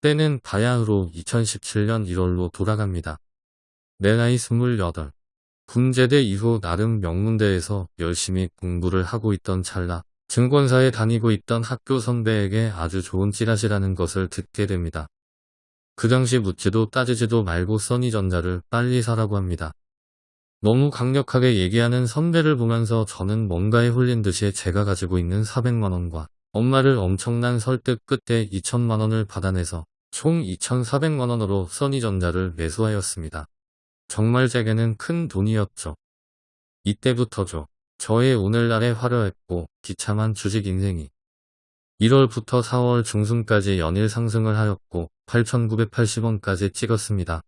때는 바야흐로 2017년 1월로 돌아갑니다. 내 나이 28. 군제대 이후 나름 명문대에서 열심히 공부를 하고 있던 찰나 증권사에 다니고 있던 학교 선배에게 아주 좋은 찌라시라는 것을 듣게 됩니다. 그 당시 묻지도 따지지도 말고 써니전자를 빨리 사라고 합니다. 너무 강력하게 얘기하는 선배를 보면서 저는 뭔가에 홀린 듯이 제가 가지고 있는 400만원과 엄마를 엄청난 설득 끝에 2천만원을 받아내서 총 2,400만원으로 써니전자를 매수하였습니다. 정말 제게는 큰 돈이었죠. 이때부터죠. 저의 오늘날의 화려했고 기참한 주식 인생이 1월부터 4월 중순까지 연일 상승을 하였고 8,980원까지 찍었습니다.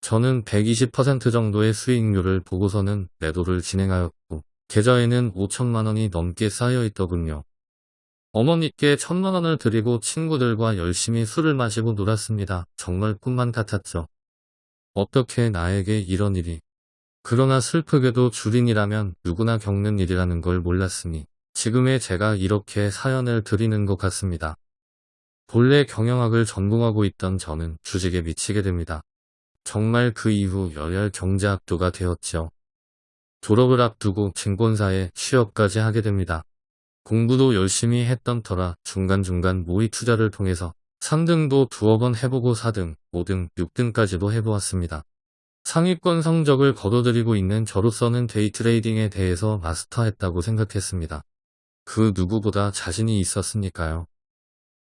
저는 120% 정도의 수익률을 보고서는 매도를 진행하였고 계좌에는 5천만원이 넘게 쌓여있더군요. 어머니께 천만 원을 드리고 친구들과 열심히 술을 마시고 놀았습니다. 정말 꿈만 같았죠. 어떻게 나에게 이런 일이. 그러나 슬프게도 주린이라면 누구나 겪는 일이라는 걸 몰랐으니 지금의 제가 이렇게 사연을 드리는 것 같습니다. 본래 경영학을 전공하고 있던 저는 주식에 미치게 됩니다. 정말 그 이후 열혈 경제학도가 되었죠. 졸업을 앞두고 증권사에 취업까지 하게 됩니다. 공부도 열심히 했던 터라 중간중간 모의 투자를 통해서 3등도 두어 번 해보고 4등, 5등, 6등까지도 해보았습니다. 상위권 성적을 거둬들이고 있는 저로서는 데이트레이딩에 대해서 마스터했다고 생각했습니다. 그 누구보다 자신이 있었으니까요.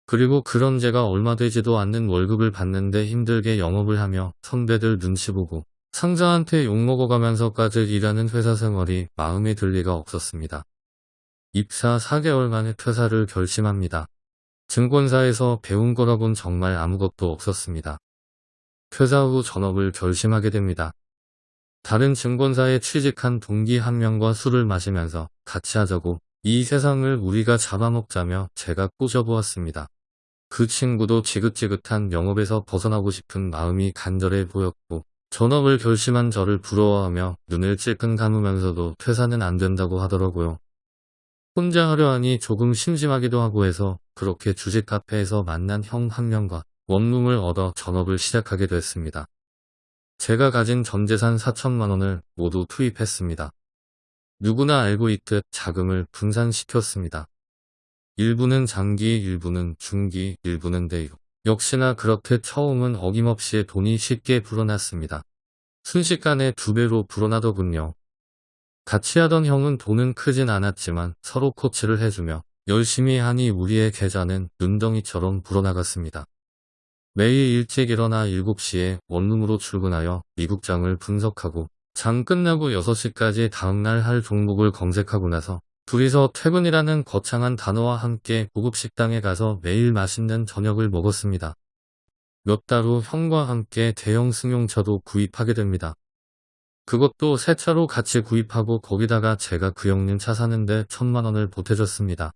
그리고 그런 제가 얼마 되지도 않는 월급을 받는데 힘들게 영업을 하며 선배들 눈치 보고 상자한테 욕먹어가면서까지 일하는 회사 생활이 마음에 들 리가 없었습니다. 입사 4개월 만에 퇴사를 결심합니다. 증권사에서 배운 거라곤 정말 아무것도 없었습니다. 퇴사 후 전업을 결심하게 됩니다. 다른 증권사에 취직한 동기 한 명과 술을 마시면서 같이 하자고 이 세상을 우리가 잡아먹자며 제가 꼬셔보았습니다. 그 친구도 지긋지긋한 영업에서 벗어나고 싶은 마음이 간절해 보였고 전업을 결심한 저를 부러워하며 눈을 찔끔 감으면서도 퇴사는 안 된다고 하더라고요. 혼자 하려 하니 조금 심심하기도 하고 해서 그렇게 주식 카페에서 만난 형 한 명과 원룸을 얻어 전업을 시작하게 됐습니다. 제가 가진 전재산 4천만 원을 모두 투입했습니다. 누구나 알고 있듯 자금을 분산시켰습니다. 일부는 장기, 일부는 중기, 일부는 대유. 역시나 그렇게 처음은 어김없이 돈이 쉽게 불어났습니다. 순식간에 두 배로 불어나더군요. 같이 하던 형은 돈은 크진 않았지만 서로 코치를 해주며 열심히 하니 우리의 계좌는 눈덩이처럼 불어나갔습니다. 매일 일찍 일어나 7시에 원룸으로 출근하여 미국장을 분석하고 장 끝나고 6시까지 다음날 할 종목을 검색하고 나서 둘이서 퇴근이라는 거창한 단어와 함께 고급 식당에 가서 매일 맛있는 저녁을 먹었습니다. 몇 달 후 형과 함께 대형 승용차도 구입하게 됩니다. 그것도 새 차로 같이 구입하고 거기다가 제가 그 형님 차 사는데 천만 원을 보태줬습니다.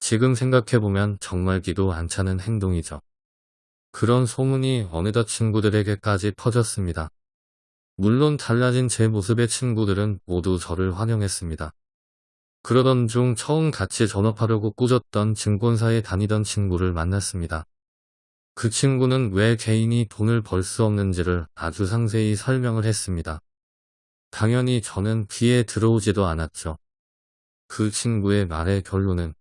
지금 생각해보면 정말 기도 안 차는 행동이죠. 그런 소문이 어느덧 친구들에게까지 퍼졌습니다. 물론 달라진 제 모습의 친구들은 모두 저를 환영했습니다. 그러던 중 처음 같이 전업하려고 꾸졌던 증권사에 다니던 친구를 만났습니다. 그 친구는 왜 개인이 돈을 벌 수 없는지를 아주 상세히 설명을 했습니다. 당연히 저는 귀에 들어오지도 않았죠. 그 친구의 말의 결론은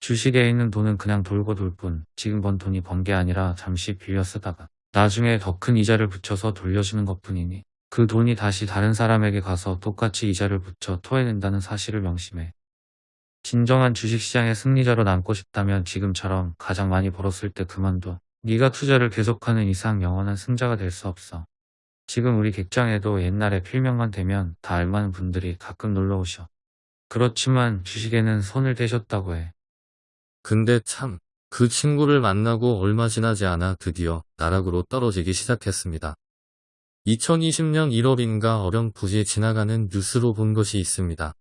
주식에 있는 돈은 그냥 돌고 돌 뿐, 지금 번 돈이 번 게 아니라 잠시 빌려 쓰다가 나중에 더 큰 이자를 붙여서 돌려주는 것 뿐이니 그 돈이 다시 다른 사람에게 가서 똑같이 이자를 붙여 토해낸다는 사실을 명심해. 진정한 주식시장의 승리자로 남고 싶다면 지금처럼 가장 많이 벌었을 때 그만둬. 네가 투자를 계속하는 이상 영원한 승자가 될 수 없어. 지금 우리 객장에도 옛날에 필명만 되면 다 알만한 분들이 가끔 놀러 오셔. 그렇지만 주식에는 손을 대셨다고 해. 근데 참, 그 친구를 만나고 얼마 지나지 않아 드디어 나락으로 떨어지기 시작했습니다. 2020년 1월인가 어렴풋이 지나가는 뉴스로 본 것이 있습니다.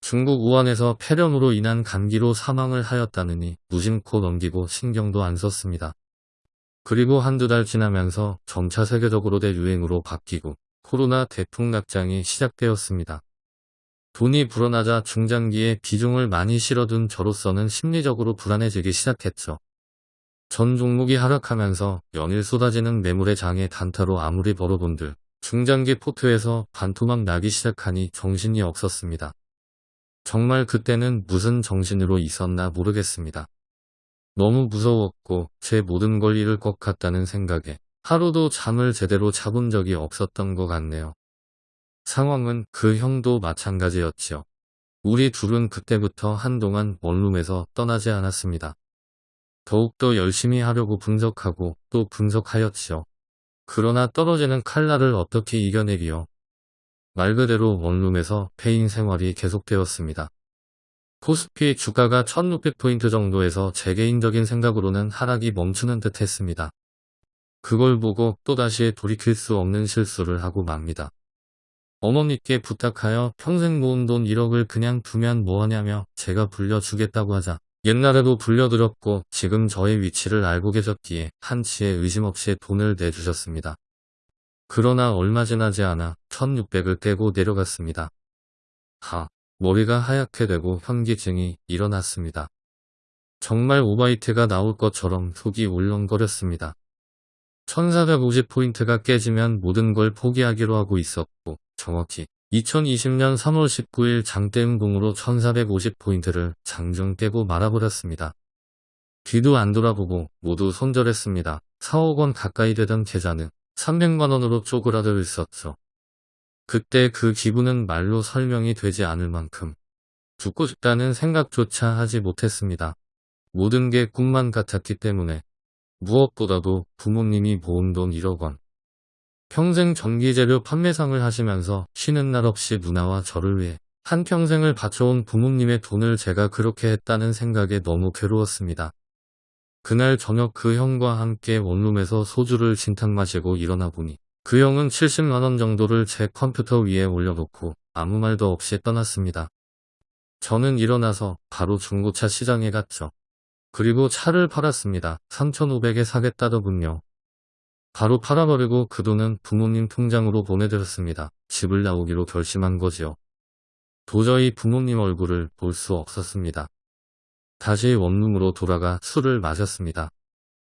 중국 우한에서 폐렴으로 인한 감기로 사망을 하였다느니 무심코 넘기고 신경도 안 썼습니다. 그리고 한두 달 지나면서 점차 세계적으로 대유행으로 바뀌고 코로나 대풍락장이 시작되었습니다. 돈이 불어나자 중장기에 비중을 많이 실어둔 저로서는 심리적으로 불안해지기 시작했죠. 전 종목이 하락하면서 연일 쏟아지는 매물의 장에 단타로 아무리 벌어본들 중장기 포트에서 반토막 나기 시작하니 정신이 없었습니다. 정말 그때는 무슨 정신으로 있었나 모르겠습니다. 너무 무서웠고 제 모든 걸 잃을 것 같다는 생각에 하루도 잠을 제대로 자본 적이 없었던 것 같네요. 상황은 그 형도 마찬가지였지요. 우리 둘은 그때부터 한동안 원룸에서 떠나지 않았습니다. 더욱더 열심히 하려고 분석하고 또 분석하였지요. 그러나 떨어지는 칼날을 어떻게 이겨내기요. 말 그대로 원룸에서 페인 생활이 계속되었습니다. 코스피 주가가 1600포인트 정도에서 제 개인적인 생각으로는 하락이 멈추는 듯 했습니다. 그걸 보고 또다시 돌이킬 수 없는 실수를 하고 맙니다. 어머니께 부탁하여 평생 모은 돈 1억을 그냥 두면 뭐하냐며 제가 불려주겠다고 하자 옛날에도 불려드렸고 지금 저의 위치를 알고 계셨기에 한치의 의심 없이 돈을 내주셨습니다. 그러나 얼마 지나지 않아 1600을 떼고 내려갔습니다. 하, 머리가 하얗게 되고 현기증이 일어났습니다. 정말 오바이트가 나올 것처럼 속이 울렁거렸습니다. 1450포인트가 깨지면 모든 걸 포기하기로 하고 있었고 정확히 2020년 3월 19일 장대음공으로 1450포인트를 장중 깨고 말아버렸습니다. 뒤도 안 돌아보고 모두 손절했습니다. 4억 원 가까이 되던 계좌는 300만 원으로 쪼그라들 있었죠. 그때 그 기분은 말로 설명이 되지 않을 만큼 죽고 싶다는 생각조차 하지 못했습니다. 모든 게 꿈만 같았기 때문에 무엇보다도 부모님이 모은 돈 1억 원. 평생 전기재료 판매상을 하시면서 쉬는 날 없이 누나와 저를 위해 한평생을 바쳐온 부모님의 돈을 제가 그렇게 했다는 생각에 너무 괴로웠습니다. 그날 저녁 그 형과 함께 원룸에서 소주를 진탕 마시고 일어나 보니 그 형은 70만원 정도를 제 컴퓨터 위에 올려놓고 아무 말도 없이 떠났습니다. 저는 일어나서 바로 중고차 시장에 갔죠. 그리고 차를 팔았습니다. 3,500에 사겠다더군요. 바로 팔아버리고 그 돈은 부모님 통장으로 보내드렸습니다. 집을 나오기로 결심한 거지요. 도저히 부모님 얼굴을 볼 수 없었습니다. 다시 원룸으로 돌아가 술을 마셨습니다.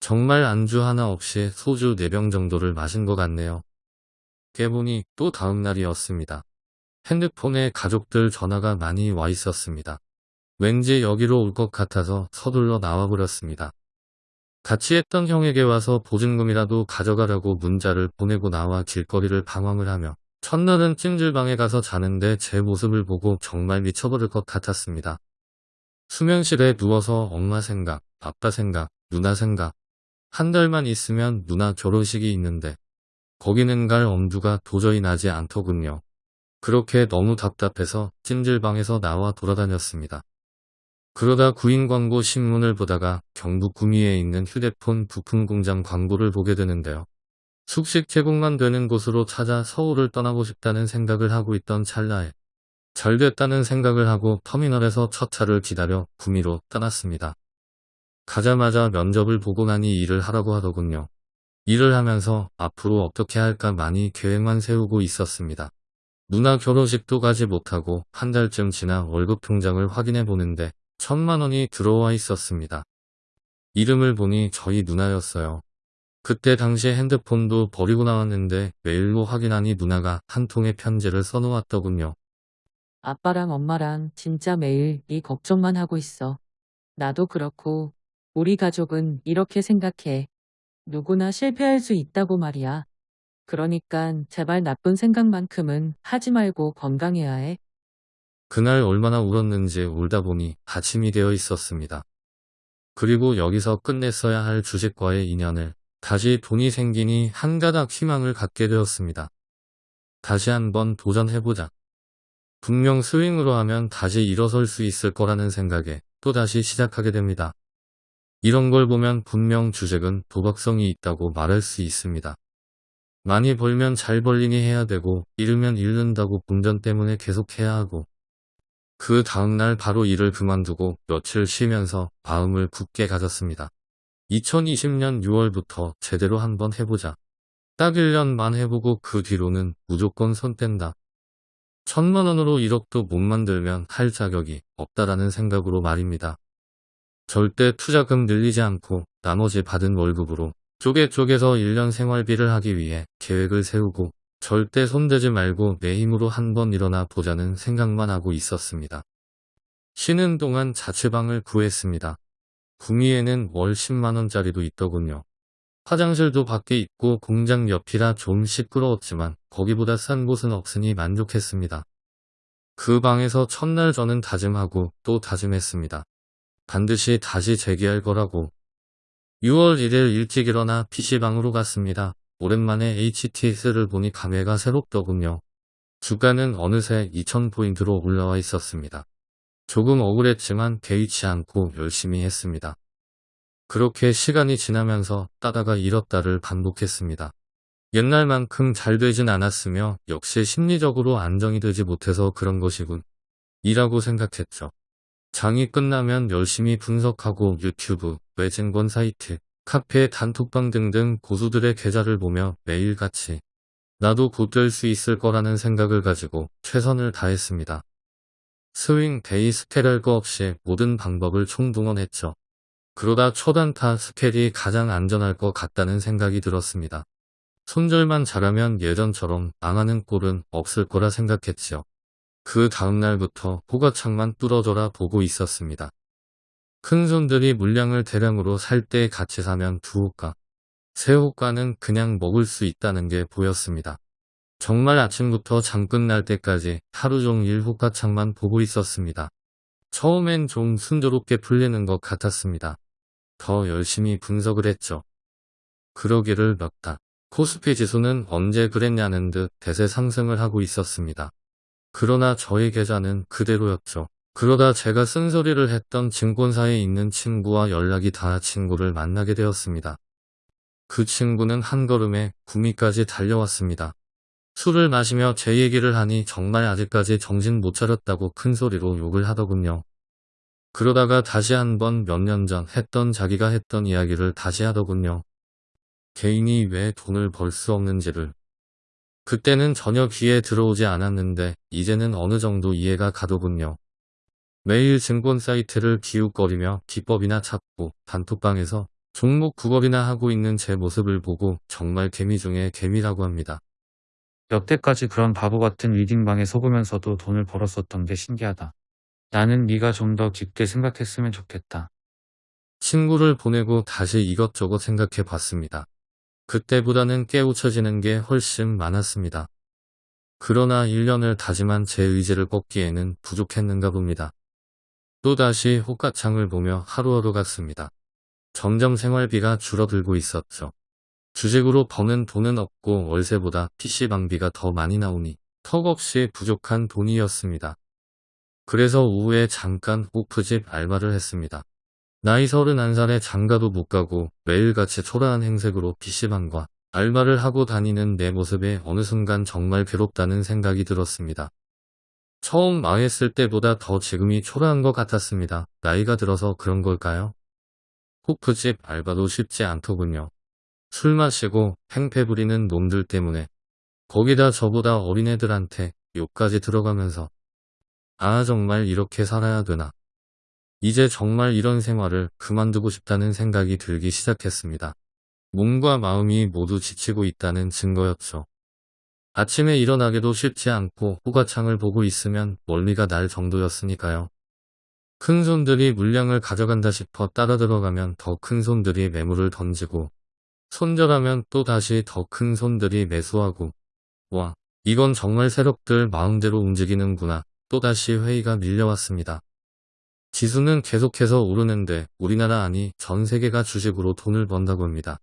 정말 안주 하나 없이 소주 4병 정도를 마신 것 같네요. 깨보니 또 다음날이었습니다. 핸드폰에 가족들 전화가 많이 와 있었습니다. 왠지 여기로 올 것 같아서 서둘러 나와버렸습니다. 같이 했던 형에게 와서 보증금이라도 가져가라고 문자를 보내고 나와 길거리를 방황을 하며 첫날은 찜질방에 가서 자는데 제 모습을 보고 정말 미쳐버릴 것 같았습니다. 수면실에 누워서 엄마 생각, 아빠 생각, 누나 생각. 한 달만 있으면 누나 결혼식이 있는데 거기는 갈 엄두가 도저히 나지 않더군요. 그렇게 너무 답답해서 찜질방에서 나와 돌아다녔습니다. 그러다 구인 광고 신문을 보다가 경북 구미에 있는 휴대폰 부품 공장 광고를 보게 되는데요. 숙식 제공만 되는 곳으로 찾아 서울을 떠나고 싶다는 생각을 하고 있던 찰나에 잘 됐다는 생각을 하고 터미널에서 첫 차를 기다려 구미로 떠났습니다. 가자마자 면접을 보고 나니 일을 하라고 하더군요. 일을 하면서 앞으로 어떻게 할까 많이 계획만 세우고 있었습니다. 누나 결혼식도 가지 못하고 한 달쯤 지나 월급 통장을 확인해 보는데 천만 원이 들어와 있었습니다. 이름을 보니 저희 누나였어요. 그때 당시 핸드폰도 버리고 나왔는데 메일로 확인하니 누나가 한 통의 편지를 써놓았더군요. 아빠랑 엄마랑 진짜 매일 이 걱정만 하고 있어. 나도 그렇고 우리 가족은 이렇게 생각해. 누구나 실패할 수 있다고 말이야. 그러니까 제발 나쁜 생각만큼은 하지 말고 건강해야 해. 그날 얼마나 울었는지 울다 보니 아침이 되어 있었습니다. 그리고 여기서 끝냈어야 할 주식과의 인연을 다시 돈이 생기니 한 가닥 희망을 갖게 되었습니다. 다시 한번 도전해보자. 분명 스윙으로 하면 다시 일어설 수 있을 거라는 생각에 또다시 시작하게 됩니다. 이런 걸 보면 분명 주식은 도박성이 있다고 말할 수 있습니다. 많이 벌면 잘 벌리니 해야 되고 잃으면 잃는다고 본전 때문에 계속 해야 하고 그 다음날 바로 일을 그만두고 며칠 쉬면서 마음을 굳게 가졌습니다. 2020년 6월부터 제대로 한번 해보자. 딱 1년만 해보고 그 뒤로는 무조건 손 뗀다. 천만 원으로 1억도 못 만들면 할 자격이 없다라는 생각으로 말입니다. 절대 투자금 늘리지 않고 나머지 받은 월급으로 쪼개 쪼개서 1년 생활비를 하기 위해 계획을 세우고 절대 손대지 말고 내 힘으로 한번 일어나 보자는 생각만 하고 있었습니다. 쉬는 동안 자취방을 구했습니다. 구미에는 월 10만원짜리도 있더군요. 화장실도 밖에 있고 공장 옆이라 좀 시끄러웠지만 거기보다 싼 곳은 없으니 만족했습니다. 그 방에서 첫날 저는 다짐하고 또 다짐했습니다. 반드시 다시 재기할 거라고. 6월 1일 일찍 일어나 PC방으로 갔습니다. 오랜만에 HTS를 보니 감회가 새롭더군요. 주가는 어느새 2000포인트로 올라와 있었습니다. 조금 억울했지만 개의치 않고 열심히 했습니다. 그렇게 시간이 지나면서 따다가 잃었다를 반복했습니다. 옛날만큼 잘 되진 않았으며 역시 심리적으로 안정이 되지 못해서 그런 것이군. 이라고 생각했죠. 장이 끝나면 열심히 분석하고 유튜브, 외증권 사이트, 카페, 단톡방 등등 고수들의 계좌를 보며 매일같이 나도 곧 될 수 있을 거라는 생각을 가지고 최선을 다했습니다. 스윙, day, scalp 할거 없이 모든 방법을 총동원했죠. 그러다 초단타 scalp이 가장 안전할 것 같다는 생각이 들었습니다. 손절만 잘하면 예전처럼 망하는 꼴은 없을 거라 생각했지요. 그 다음날부터 호가창만 뚫어져라 보고 있었습니다. 큰손들이 물량을 대량으로 살 때 같이 사면 두 호가, 세 호가는 그냥 먹을 수 있다는 게 보였습니다. 정말 아침부터 장 끝날 때까지 하루 종일 호가창만 보고 있었습니다. 처음엔 좀 순조롭게 풀리는 것 같았습니다. 더 열심히 분석을 했죠. 그러기를 몇 달. 코스피 지수는 언제 그랬냐는 듯 대세 상승을 하고 있었습니다. 그러나 저의 계좌는 그대로였죠. 그러다 제가 쓴소리를 했던 증권사에 있는 친구와 연락이 닿아 친구를 만나게 되었습니다. 그 친구는 한 걸음에 구미까지 달려왔습니다. 술을 마시며 제 얘기를 하니 정말 아직까지 정신 못 차렸다고 큰 소리로 욕을 하더군요. 그러다가 다시 한번 몇 년 전 했던 자기가 했던 이야기를 다시 하더군요. 개인이 왜 돈을 벌 수 없는지를. 그때는 전혀 귀에 들어오지 않았는데 이제는 어느 정도 이해가 가더군요. 매일 증권 사이트를 기웃거리며 기법이나 찾고 단톡방에서 종목 구걸이나 하고 있는 제 모습을 보고 정말 개미 중에 개미라고 합니다. 여태까지 그런 바보 같은 리딩방에 속으면서도 돈을 벌었었던 게 신기하다. 나는 네가 좀 더 깊게 생각했으면 좋겠다. 친구를 보내고 다시 이것저것 생각해 봤습니다. 그때보다는 깨우쳐지는 게 훨씬 많았습니다. 그러나 1년을 다짐한 제 의지를 꺾기에는 부족했는가 봅니다. 또다시 호가창을 보며 하루하루 갔습니다. 점점 생활비가 줄어들고 있었죠. 주식으로 버는 돈은 없고 월세보다 PC방비가 더 많이 나오니 턱없이 부족한 돈이었습니다. 그래서 오후에 잠깐 호프집 알바를 했습니다. 나이 31살에 장가도 못 가고 매일같이 초라한 행색으로 PC방과 알바를 하고 다니는 내 모습에 어느 순간 정말 괴롭다는 생각이 들었습니다. 처음 망했을 때보다 더 지금이 초라한 것 같았습니다. 나이가 들어서 그런 걸까요? 호프집 알바도 쉽지 않더군요. 술 마시고 행패 부리는 놈들 때문에 거기다 저보다 어린애들한테 욕까지 들어가면서 아 정말 이렇게 살아야 되나 이제 정말 이런 생활을 그만두고 싶다는 생각이 들기 시작했습니다. 몸과 마음이 모두 지치고 있다는 증거였죠. 아침에 일어나기도 쉽지 않고 호가창을 보고 있으면 멀미가 날 정도였으니까요. 큰 손들이 물량을 가져간다 싶어 따라 들어가면 더 큰 손들이 매물을 던지고 손절하면 또 다시 더 큰 손들이 매수하고 와 이건 정말 세력들 마음대로 움직이는구나 또다시 회의가 밀려왔습니다. 지수는 계속해서 오르는데 우리나라 아니 전 세계가 주식으로 돈을 번다고 합니다.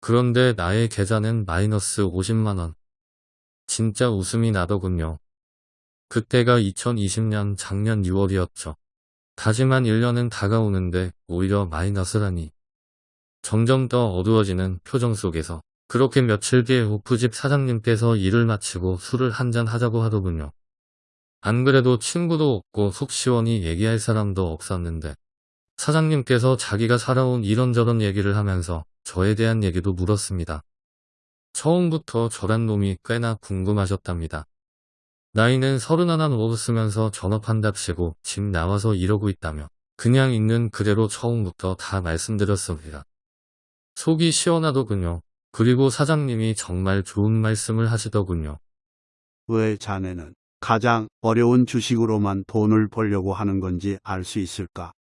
그런데 나의 계좌는 마이너스 50만원. 진짜 웃음이 나더군요. 그때가 2020년 작년 6월이었죠. 다짐한 1년은 다가오는데 오히려 마이너스라니. 점점 더 어두워지는 표정 속에서 그렇게 며칠 뒤에 오프집 사장님께서 일을 마치고 술을 한잔 하자고 하더군요. 안 그래도 친구도 없고 속 시원히 얘기할 사람도 없었는데 사장님께서 자기가 살아온 이런저런 얘기를 하면서 저에 대한 얘기도 물었습니다. 처음부터 저란 놈이 꽤나 궁금하셨답니다. 나이는 서른하나 먹었으면서 전업한답시고 집 나와서 이러고 있다며 그냥 있는 그대로 처음부터 다 말씀드렸습니다. 속이 시원하더군요. 그리고 사장님이 정말 좋은 말씀을 하시더군요. 왜 자네는 가장 어려운 주식으로만 돈을 벌려고 하는 건지 알 수 있을까?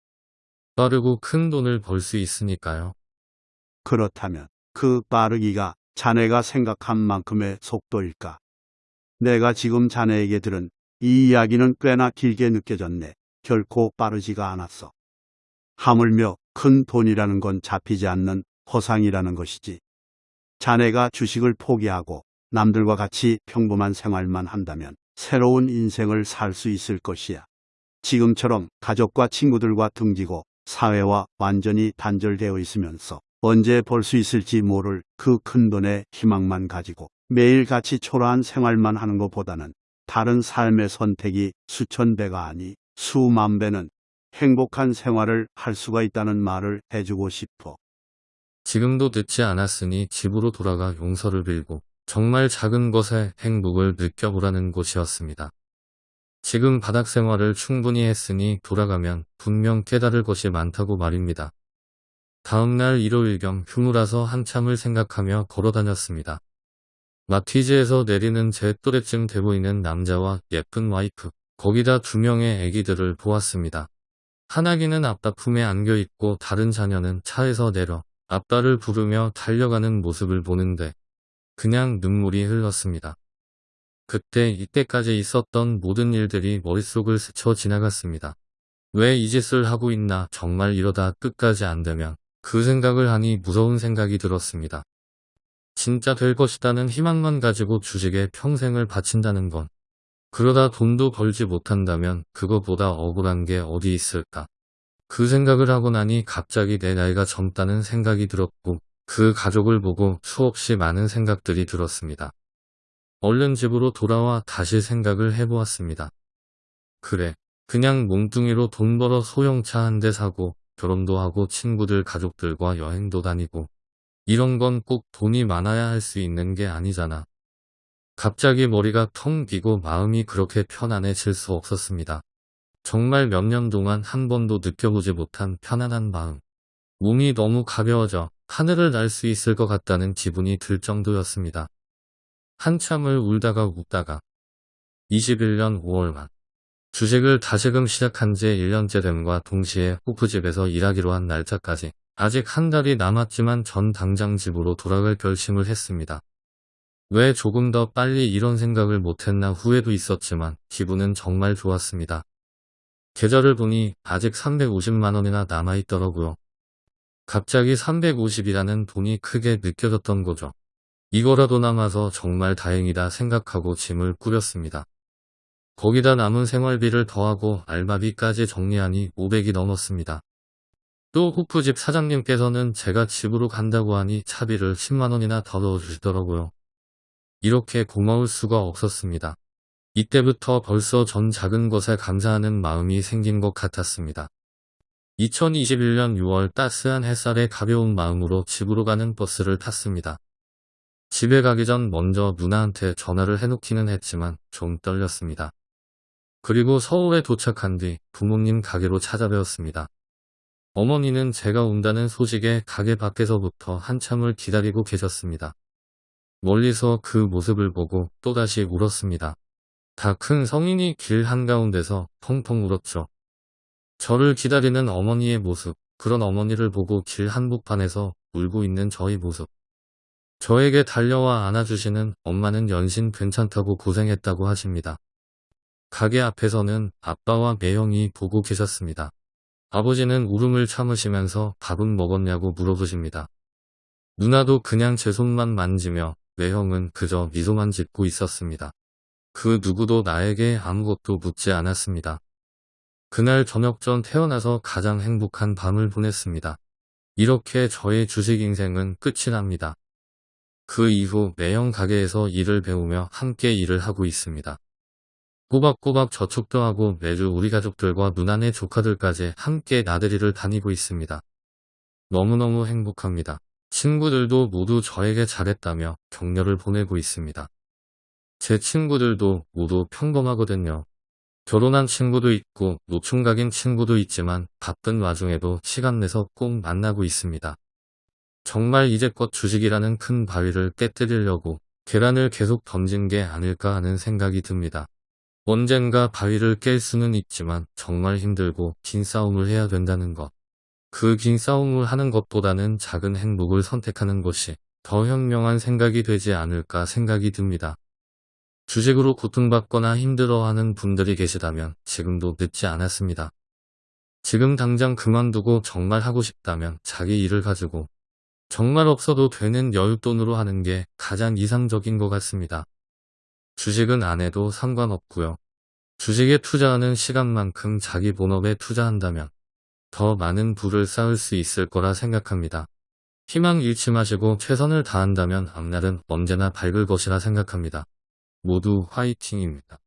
빠르고 큰 돈을 벌 수 있으니까요. 그렇다면 그 빠르기가 자네가 생각한 만큼의 속도일까? 내가 지금 자네에게 들은 이 이야기는 꽤나 길게 느껴졌네. 결코 빠르지가 않았어. 하물며 큰 돈이라는 건 잡히지 않는 허상이라는 것이지. 자네가 주식을 포기하고 남들과 같이 평범한 생활만 한다면 새로운 인생을 살 수 있을 것이야. 지금처럼 가족과 친구들과 등지고 사회와 완전히 단절되어 있으면서 언제 벌수 있을지 모를 그 큰 돈의 희망만 가지고 매일같이 초라한 생활만 하는 것보다는 다른 삶의 선택이 수천 배가 아니 수만 배는 행복한 생활을 할 수가 있다는 말을 해주고 싶어. 지금도 늦지 않았으니 집으로 돌아가 용서를 빌고 정말 작은 것에 행복을 느껴보라는 곳이었습니다. 지금 바닥 생활을 충분히 했으니 돌아가면 분명 깨달을 것이 많다고 말입니다. 다음날 일요일 겸 휴무라서 한참을 생각하며 걸어다녔습니다. 마티즈에서 내리는 제 또래쯤 돼 보이는 남자와 예쁜 와이프, 거기다 두 명의 아기들을 보았습니다. 하나기는 아빠 품에 안겨 있고 다른 자녀는 차에서 내려 아빠를 부르며 달려가는 모습을 보는데 그냥 눈물이 흘렀습니다. 그때 이때까지 있었던 모든 일들이 머릿속을 스쳐 지나갔습니다. 왜 이 짓을 하고 있나 정말 이러다 끝까지 안 되면 그 생각을 하니 무서운 생각이 들었습니다. 진짜 될 것이라는 희망만 가지고 주식에 평생을 바친다는 건 그러다 돈도 벌지 못한다면 그거보다 억울한 게 어디 있을까. 그 생각을 하고 나니 갑자기 내 나이가 젊다는 생각이 들었고 그 가족을 보고 수없이 많은 생각들이 들었습니다. 얼른 집으로 돌아와 다시 생각을 해보았습니다. 그래, 그냥 몽둥이로 돈 벌어 소형차 한 대 사고 결혼도 하고 친구들 가족들과 여행도 다니고 이런 건 꼭 돈이 많아야 할 수 있는 게 아니잖아. 갑자기 머리가 텅 비고 마음이 그렇게 편안해질 수 없었습니다. 정말 몇 년 동안 한 번도 느껴보지 못한 편안한 마음. 몸이 너무 가벼워져 하늘을 날 수 있을 것 같다는 기분이 들 정도였습니다. 한참을 울다가 웃다가 21년 5월만 주식을 다시금 시작한 지 1년째 됨과 동시에 호프집에서 일하기로 한 날짜까지 아직 한 달이 남았지만 전 당장 집으로 돌아갈 결심을 했습니다. 왜 조금 더 빨리 이런 생각을 못했나 후회도 있었지만 기분은 정말 좋았습니다. 계좌를 보니 아직 350만원이나 남아있더라고요. 갑자기 350이라는 돈이 크게 느껴졌던 거죠. 이거라도 남아서 정말 다행이다 생각하고 짐을 꾸렸습니다. 거기다 남은 생활비를 더하고 알바비까지 정리하니 500이 넘었습니다. 또 호프집 사장님께서는 제가 집으로 간다고 하니 차비를 10만원이나 더 넣어주시더라고요. 이렇게 고마울 수가 없었습니다. 이때부터 벌써 전 작은 것에 감사하는 마음이 생긴 것 같았습니다. 2021년 6월 따스한 햇살에 가벼운 마음으로 집으로 가는 버스를 탔습니다. 집에 가기 전 먼저 누나한테 전화를 해놓기는 했지만 좀 떨렸습니다. 그리고 서울에 도착한 뒤 부모님 가게로 찾아뵈었습니다. 어머니는 제가 온다는 소식에 가게 밖에서부터 한참을 기다리고 계셨습니다. 멀리서 그 모습을 보고 또다시 울었습니다. 다 큰 성인이 길 한가운데서 펑펑 울었죠. 저를 기다리는 어머니의 모습, 그런 어머니를 보고 길 한복판에서 울고 있는 저의 모습. 저에게 달려와 안아주시는 엄마는 연신 괜찮다고 고생했다고 하십니다. 가게 앞에서는 아빠와 매형이 보고 계셨습니다. 아버지는 울음을 참으시면서 밥은 먹었냐고 물어보십니다. 누나도 그냥 제 손만 만지며 매형은 그저 미소만 짓고 있었습니다. 그 누구도 나에게 아무것도 묻지 않았습니다. 그날 저녁 전 태어나서 가장 행복한 밤을 보냈습니다. 이렇게 저의 주식 인생은 끝이 납니다. 그 이후 매형 가게에서 일을 배우며 함께 일을 하고 있습니다. 꼬박꼬박 저축도 하고 매주 우리 가족들과 누나네 조카들까지 함께 나들이를 다니고 있습니다. 너무너무 행복합니다. 친구들도 모두 저에게 잘했다며 격려를 보내고 있습니다. 제 친구들도 모두 평범하거든요. 결혼한 친구도 있고 노총각인 친구도 있지만 바쁜 와중에도 시간 내서 꼭 만나고 있습니다. 정말 이제껏 주식이라는 큰 바위를 깨뜨리려고 계란을 계속 던진 게 아닐까 하는 생각이 듭니다. 언젠가 바위를 깰 수는 있지만 정말 힘들고 긴 싸움을 해야 된다는 것. 그 긴 싸움을 하는 것보다는 작은 행복을 선택하는 것이 더 현명한 생각이 되지 않을까 생각이 듭니다. 주식으로 고통받거나 힘들어하는 분들이 계시다면 지금도 늦지 않았습니다. 지금 당장 그만두고 정말 하고 싶다면 자기 일을 가지고 정말 없어도 되는 여윳돈으로 하는 게 가장 이상적인 것 같습니다. 주식은 안 해도 상관없고요. 주식에 투자하는 시간만큼 자기 본업에 투자한다면 더 많은 부를 쌓을 수 있을 거라 생각합니다. 희망 잃지 마시고 최선을 다한다면 앞날은 언제나 밝을 것이라 생각합니다. 모두 화이팅입니다.